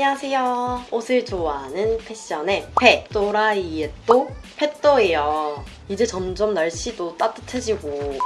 안녕하세요. 옷을 좋아하는 패션의 패, 또라이의 또, 패또예요. 이제 점점 날씨도 따뜻해지고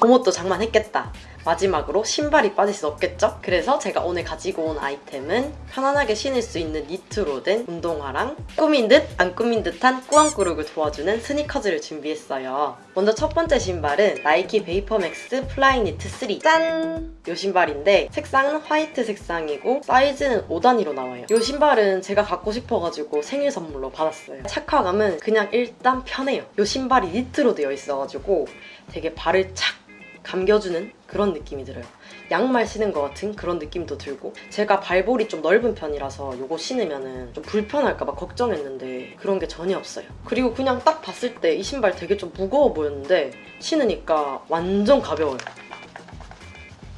봄옷도 장만했겠다. 마지막으로 신발이 빠질 수 없겠죠? 그래서 제가 오늘 가지고 온 아이템은 편안하게 신을 수 있는 니트로 된 운동화랑 꾸민 듯 안 꾸민 듯한 꾸안꾸룩을 도와주는 스니커즈를 준비했어요. 먼저 첫 번째 신발은 나이키 베이퍼맥스 플라이 니트 3 짠! 이 신발인데 색상은 화이트 색상이고 사이즈는 5단위로 나와요. 이 신발은 제가 갖고 싶어가지고 생일 선물로 받았어요. 착화감은 그냥 일단 편해요. 이 신발이 니트로 되어 있어가지고 되게 발을 착 감겨주는 그런 느낌이 들어요. 양말 신은 것 같은 그런 느낌도 들고 제가 발볼이 좀 넓은 편이라서 이거 신으면 좀 불편할까 봐 걱정했는데 그런 게 전혀 없어요. 그리고 그냥 딱 봤을 때 이 신발 되게 좀 무거워 보였는데 신으니까 완전 가벼워요.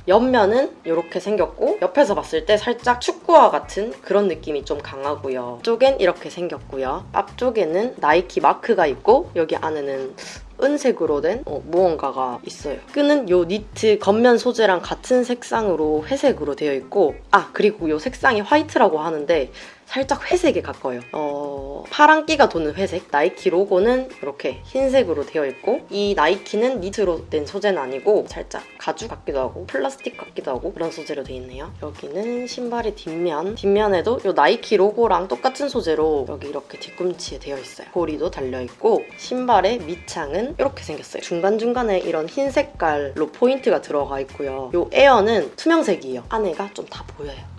옆면은 이렇게 생겼고 옆에서 봤을 때 살짝 축구화 같은 그런 느낌이 좀 강하고요. 쪽엔 이렇게 생겼고요. 앞쪽에는 나이키 마크가 있고 여기 안에는 은색으로 된 어, 무언가가 있어요. 끈은 요 니트 겉면 소재랑 같은 색상으로 회색으로 되어 있고 아 그리고 요 색상이 화이트라고 하는데 살짝 회색에 가까워요. 어, 파란기가 도는 회색. 나이키 로고는 이렇게 흰색으로 되어 있고 이 나이키는 니트로 된 소재는 아니고 살짝 가죽 같기도 하고 플라스틱 같기도 하고 그런 소재로 되어 있네요. 여기는 신발의 뒷면. 뒷면에도 이 나이키 로고랑 똑같은 소재로 여기 이렇게 뒤꿈치에 되어 있어요. 고리도 달려있고 신발의 밑창은 이렇게 생겼어요. 중간중간에 이런 흰 색깔로 포인트가 들어가 있고요. 이 에어는 투명색이에요. 안에가 좀 다 보여요.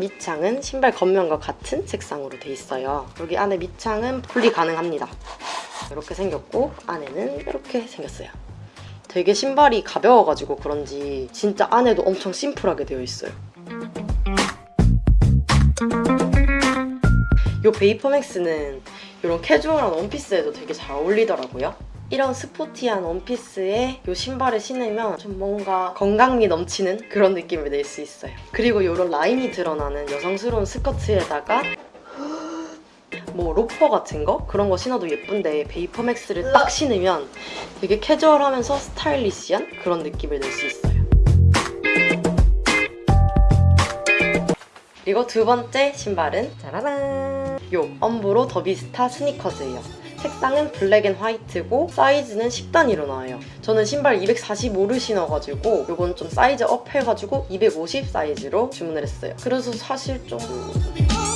밑창은 신발 겉면과 같은 색상으로 돼 있어요. 여기 안에 밑창은 분리 가능합니다. 이렇게 생겼고 안에는 이렇게 생겼어요. 되게 신발이 가벼워가지고 그런지 진짜 안에도 엄청 심플하게 되어 있어요. 이 베이퍼맥스는 이런 캐주얼한 원피스에도 되게 잘 어울리더라고요. 이런 스포티한 원피스에 이 신발을 신으면 좀 뭔가 건강미 넘치는 그런 느낌을 낼 수 있어요. 그리고 이런 라인이 드러나는 여성스러운 스커트에다가 뭐 로퍼 같은 거? 그런 거 신어도 예쁜데 베이퍼맥스를 딱 신으면 되게 캐주얼하면서 스타일리시한 그런 느낌을 낼 수 있어요. 그리고 두 번째 신발은 짜라란! 요 엄브로 더비스타 스니커즈예요. 색상은 black and white고 사이즈는 10단위로 나와요. 저는 신발 245를 신어가지고 이건 좀 size up 해가지고 250 사이즈로 주문을 했어요. 그래서 사실 좀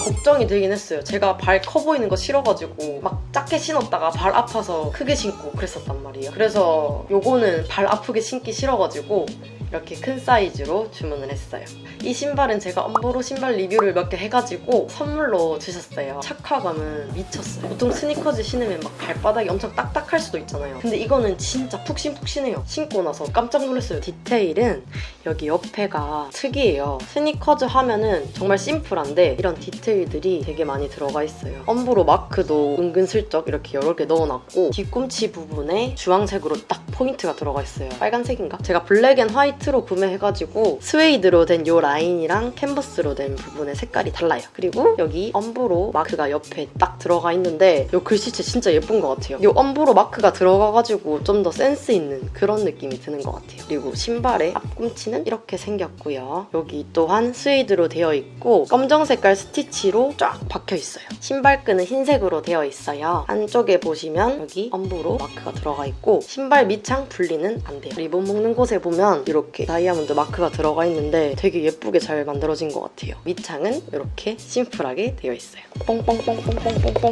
걱정이 되긴 했어요. 제가 발 커 보이는 거 싫어가지고 막 작게 신었다가 발 아파서 크게 신고 그랬었단 말이에요. 그래서 요거는 발 아프게 신기 싫어가지고 이렇게 큰 사이즈로 주문을 했어요. 이 신발은 제가 엄보로 신발 리뷰를 몇 개 해가지고 선물로 주셨어요. 착화감은 미쳤어요. 보통 스니커즈 신으면 막 발바닥이 엄청 딱딱할 수도 있잖아요. 근데 이거는 진짜 푹신푹신해요. 신고 나서 깜짝 놀랐어요. 디테일은 여기 옆에가 특이해요. 스니커즈 하면은 정말 심플한데 이런 디테일들이 되게 많이 들어가 있어요. 엄브로 마크도 은근슬쩍 이렇게 여러 개 넣어놨고 뒤꿈치 부분에 주황색으로 딱 포인트가 들어가 있어요. 빨간색인가? 제가 black and white로 구매해가지고 스웨이드로 된 이 라인이랑 캔버스로 된 부분의 색깔이 달라요. 그리고 여기 엄브로 마크가 옆에 딱 들어가 있는데 이 글씨체 진짜 예쁜 것 같아요. 이 엄브로 마크가 들어가가지고 좀 더 센스 있는 그런 느낌이 드는 것 같아요. 그리고 신발의 앞꿈치는 이렇게 생겼고요. 여기 또한 스웨이드로 되어 있고 검정 색깔 스티치로 쫙 박혀 있어요. 신발끈은 흰색으로 되어 있어요. 안쪽에 보시면 여기 엄브로 마크가 들어가 있고 신발 밑창 분리는 안 돼요. 리본 묶는 곳에 보면 이렇게 다이아몬드 마크가 들어가 있는데 되게 예쁘게 잘 만들어진 것 같아요. 밑창은 이렇게 심플하게 되어 있어요. 뽕뽕뽕뽕뽕뽕뽕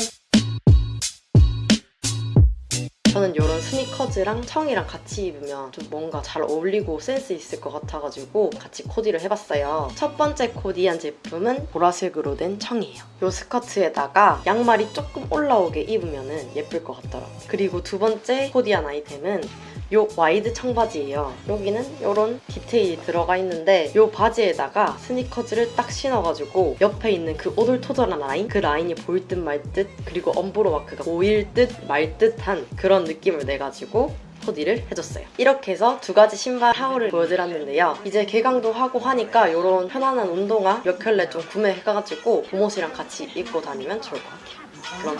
저는 이런 스니커즈랑 청이랑 같이 입으면 좀 뭔가 잘 어울리고 센스 있을 것 같아가지고 같이 코디를 해봤어요. 첫 번째 코디한 제품은 보라색으로 된 청이에요. 이 스커트에다가 양말이 조금 올라오게 입으면 예쁠 것 같더라고요. 그리고 두 번째 코디한 아이템은 이 wide 청바지예요. 여기는 이런 디테일이 들어가 있는데 이 바지에다가 스니커즈를 딱 신어가지고 옆에 있는 그 오돌토돌한 라인? 그 라인이 보일 듯 말 듯 그리고 엄브로 마크가 보일 듯 말 듯한 그런 느낌을 내가지고 코디를 해줬어요. 이렇게 해서 두 가지 신발 haul을 보여드렸는데요. 이제 개강도 하고 하니까 이런 편안한 운동화 몇 켤레 좀 구매해가지고 봄옷이랑 같이 입고 다니면 좋을 것 같아요. 그럼